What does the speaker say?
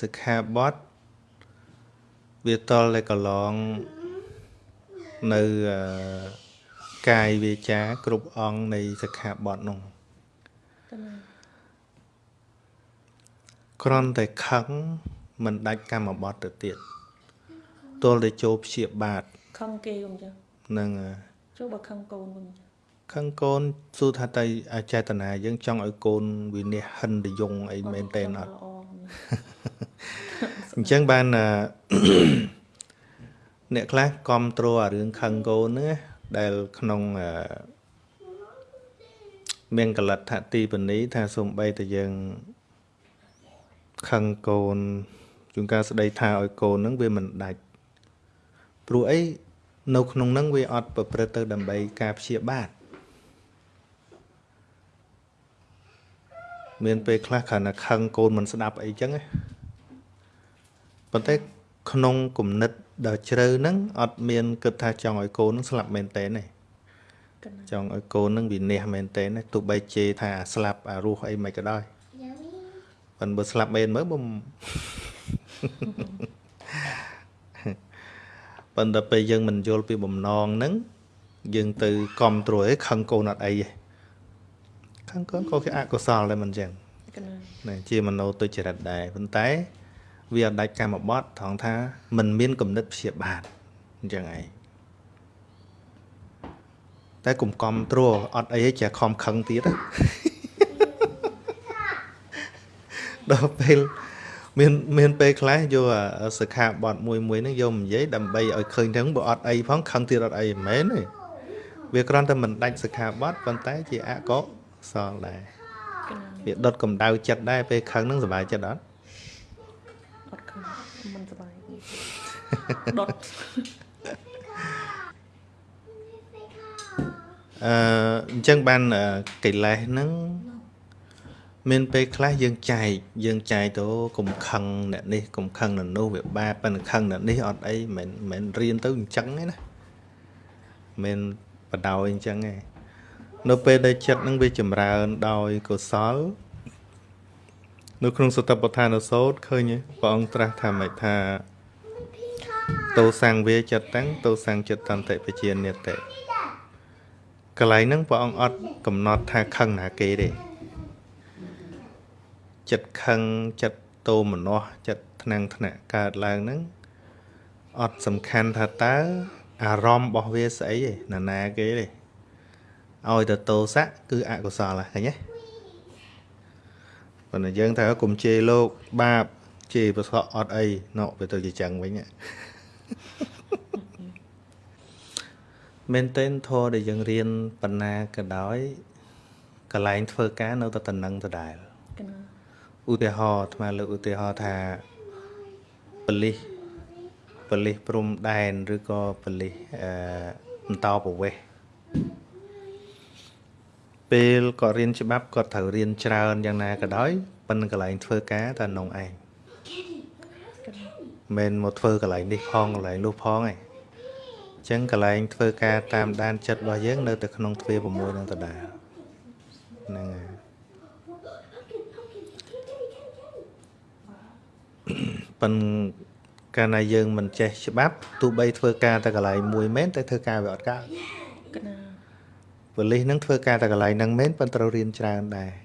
សិក្ខាបទវាតលតែកន្លងនៅអឺកាយវាចាគ្រប់អង្គនៃសិក្ខាបទនោះកណាគ្រាន់តែខឹងមិនដាច់កម្មបទទៅទៀតទល់តែចូលព្យាបាទខឹងគេកុំចឹងនឹងអឺចូលបើខឹងកូនវិញចឹងខឹងកូនសួរថាតើអចេតនាយើងចង់ឲ្យកូនវិនិច្ឆ័យហិនតយងអីមែនតើអត់ល្អអញ្ចឹងបានអឺអ្នកខ្លះគ្រប់គ្រងអារឿងខឹងកូនហ្នឹងណាដែលក្នុងអឺមានកលិតថទីបនីថាសំបីតែយើងខឹងកូនជួនកាលស្ដីថាឲ្យកូនហ្នឹងវាមិនដាច់ព្រោះអីនៅក្នុងហ្នឹងវាអត់ប្រព្រឹត្តទៅដើម្បីការព្យាបាទមានពេលខ្លះគ្រាន់តែខឹងកូនមិនស្ដាប់អីចឹងណា ប៉ុន្តែក្នុងគំនិតដ៏ជ្រៅហ្នឹងអត់មានគិតថាចង់ឲ្យកូនហ្នឹងស្លាប់មែនតើទេកណាចង់ឲ្យកូនហ្នឹងវិនិច្ឆ័យមែនតើទេទោះបីជេរថាស្លាប់អារស់អីមិនក៏ដោយប៉ុន្តែបើស្លាប់មែនមើលបើមិនប៉ុន្តែពេលយើងមិនយល់ពីបំណងហ្នឹងយើងទៅគ្រប់ត្រួយខឹងកូនអត់អីទេខឹងកូនក៏គេអកុសលដែរមិនចឹងកណាណាជាមโนទុច្ចរិតដែរប៉ុន្តែ វាអត់ដាច់កម្មបត្តិត្រង់ថាมันមានគំនិតព្យាបាទអញ្ចឹងឯងតែកុំកំត្រួអត់អីទេជាខំខឹងទៀតណាដល់ពេលមានមានពេលខ្លះយកអាសិក្ខាបទមួយមួយហ្នឹងយកមកនិយាយដើម្បីឲ្យឃើញទាំងបើអត់អីផងខឹងទៀតអត់អីមិនមែនទេវាគ្រាន់តែមិនដាច់សិក្ខាបទប៉ុន្តែជាអកុសលដែរកណាវាដុតកម្ដៅចិត្តដែរពេលខឹងហ្នឹងសុបាយចិត្តអត់អត់ខឹង មិនសប្បាយដុតអឺអញ្ចឹងបានអឺកិលេសហ្នឹងមានពេលខ្លះយើងចែកយើងចែកទៅកុំខឹងអ្នកនេះកុំខឹងអ្នកនោះវាបាបប៉ុន្តែខឹងអ្នកនេះអត់អីមិនមិនរៀនទៅអញ្ចឹងទេណាមិនបដោយអញ្ចឹងទេនៅពេលដែលចិត្តហ្នឹងវាចម្រើនដោយកុសល នៅក្នុងសតបដ្ឋានសោតឃើញទេព្រះអង្គត្រាស់ថាម៉េចថាតោសង្វាចិត្តតាំងតោសង្ចិត្តតន្តិបជានិតិកន្លែងហ្នឹងព្រះអង្គអត់កំណត់ថាខឹងណាគេទេចិត្តខឹងចិត្តតោមនោះចិត្តថ្នាំងថ្នាក់កើតឡើងហ្នឹងអត់សំខាន់ថាតើអារម្មណ៍របស់វាស្អីទេណាណាគេទេឲ្យទៅតោសៈគឺអកុសលហ្នឹងឃើញទេ ប៉ុន្តែយើងថាកុំជេរលោកបាបជេរប្រសក់អត់អីណោវាទៅជាចឹងវិញហ៎មែនទែនធរដែលយើងរៀនបណ្ណាក៏ដោយកន្លែងធ្វើការនៅតែតំណឹងដដែលកណាឧទាហរណ៍អាត្មាលើកឧទាហរណ៍ថាបលិសបលិសព្រំដែនឬក៏បលិសអឺបន្តប្រវេស ពេលគាត់រៀនច្បាប់គាត់ត្រូវរៀនច្រើនយ៉ាងណាក៏ដោយប៉ុន្តែកន្លែងធ្វើការតែនងឯងកណាមិនមកធ្វើកន្លែងនេះផងកន្លែងនោះផងឯងអញ្ចឹងកន្លែងធ្វើការតាមដានចិត្តរបស់យើងនៅតែក្នុងទ្វារ6នឹងដដែលហ្នឹងហើយប៉ុន្តែកាលណាយើងមិនចេះច្បាប់ទោះបីធ្វើការតែកន្លែងមួយមែនតែធ្វើការវាអត់កើតកណា ប៉ូលីសនឹងធ្វើការតែកន្លែងហ្នឹងមែនប៉ុន្តែត្រូវរៀនច្រើនដែរ